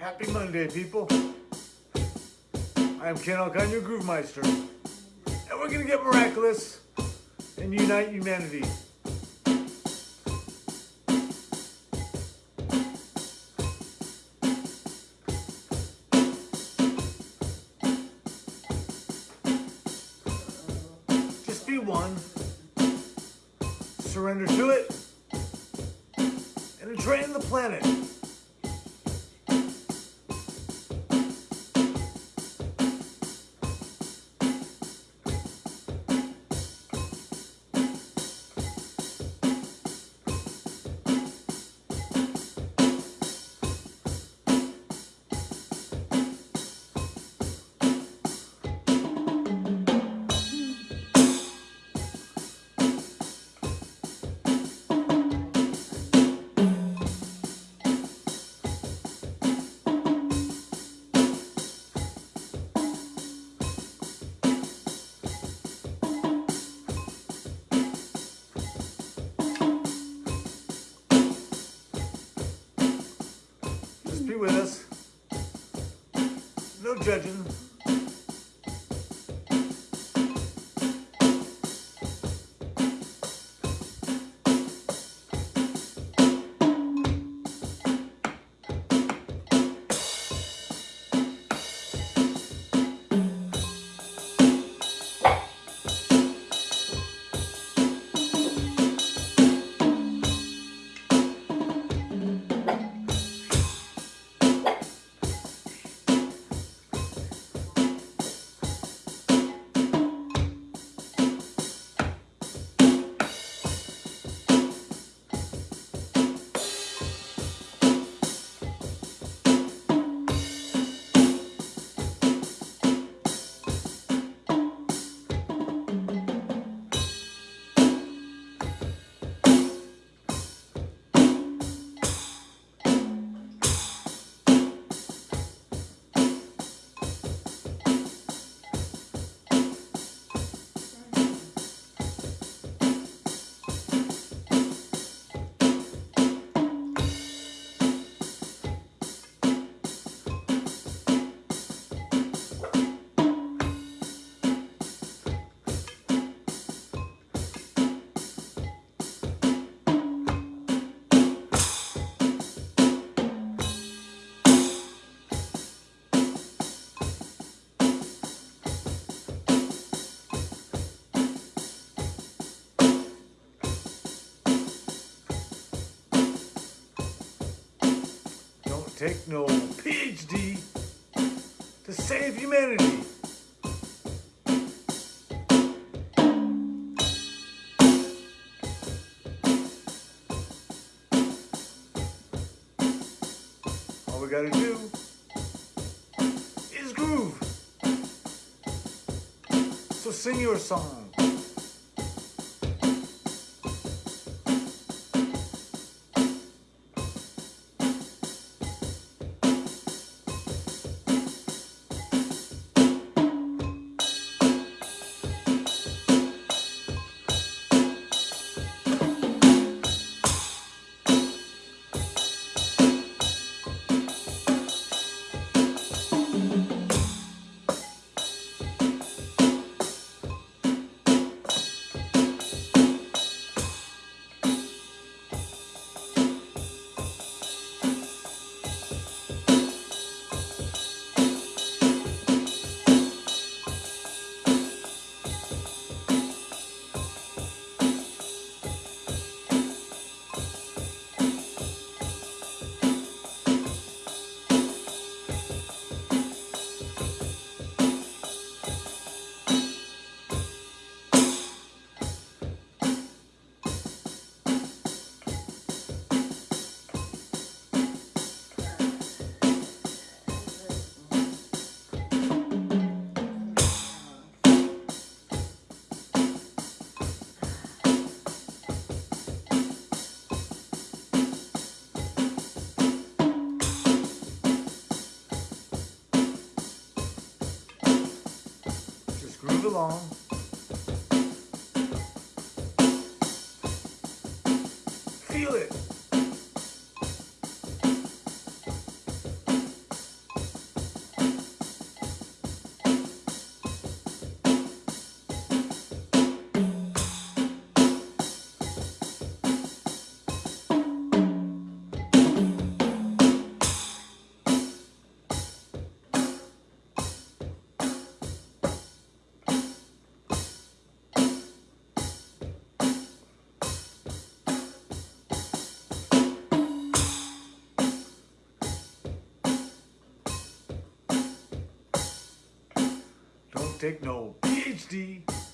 Happy Monday, people. I am Ken Alcon, your Groove Meister. And we're going to get miraculous and unite humanity. Just be one. Surrender to it. And drain the planet. No judging. Don't take no PhD to save humanity. All we gotta do is groove. So sing your song. Groove along. Feel it. Take no PhD.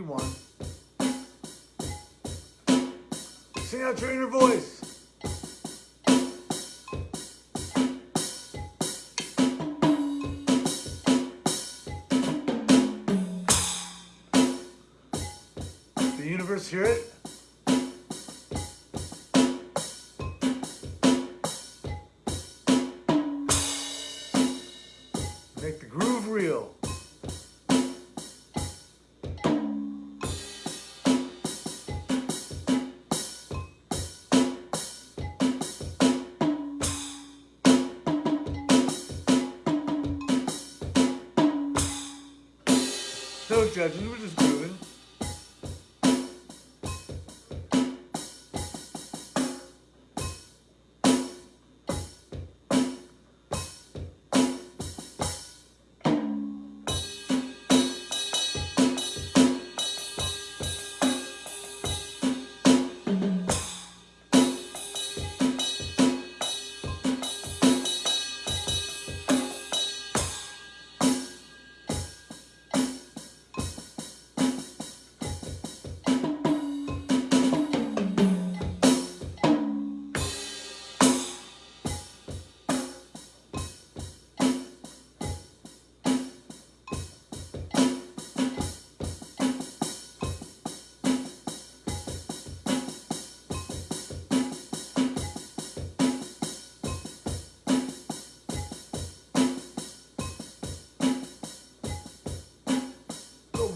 One. Sing out your inner voice. The universe hear it? Make the groove real. No judging, we're just grooving.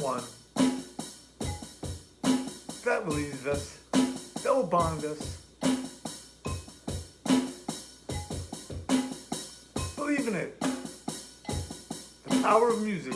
One that believes us, that will bond us. Believe in it. The power of music.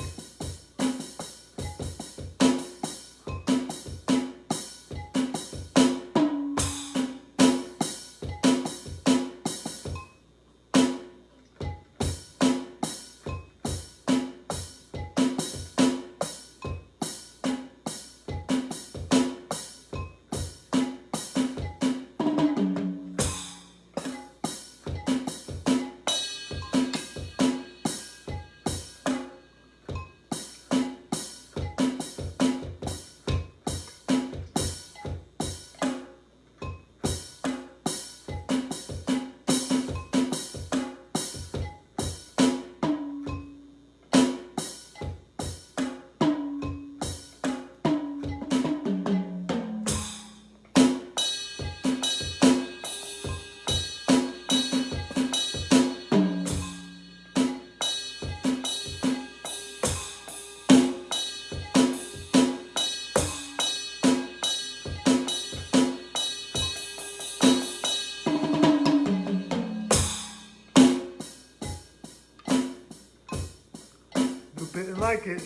Like it.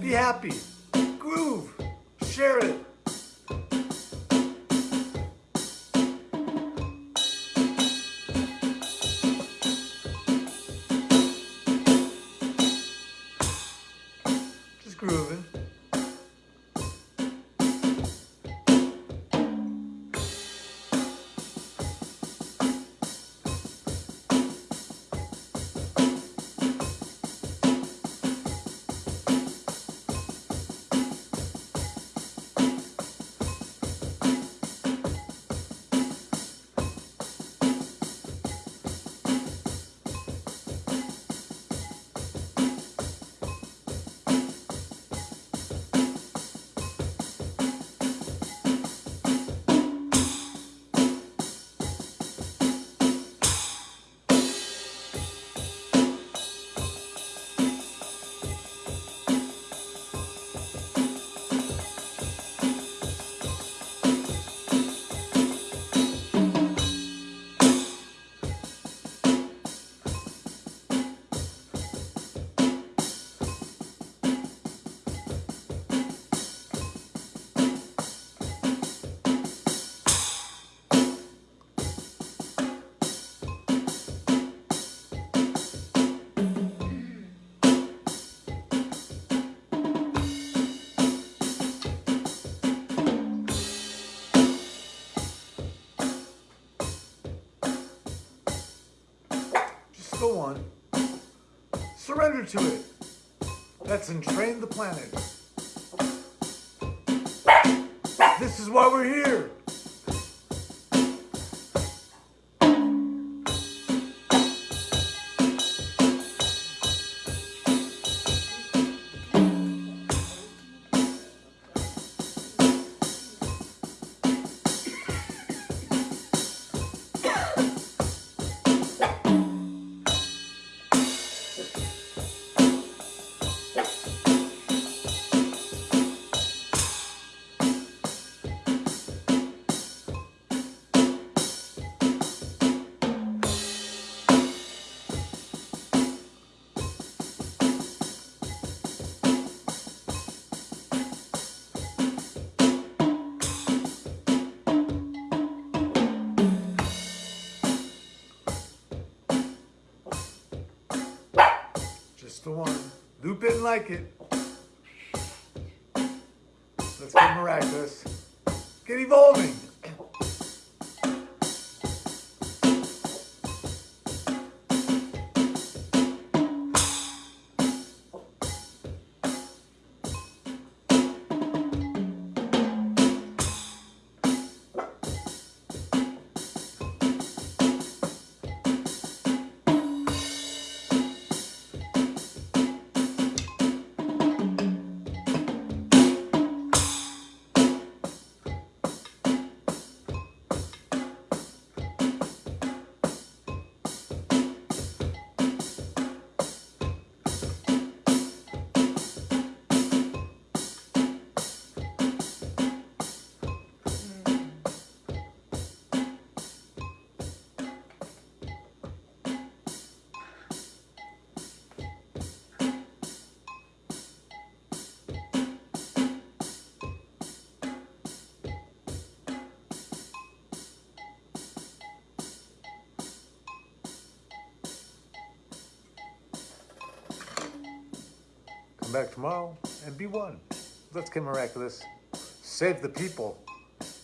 Be happy. Surrender to it. Let's entrain the planet. This is why we're here. One. Loop it and like it. Let's get miraculous. Get evolving. Back tomorrow and be one. Let's get miraculous. Save the people.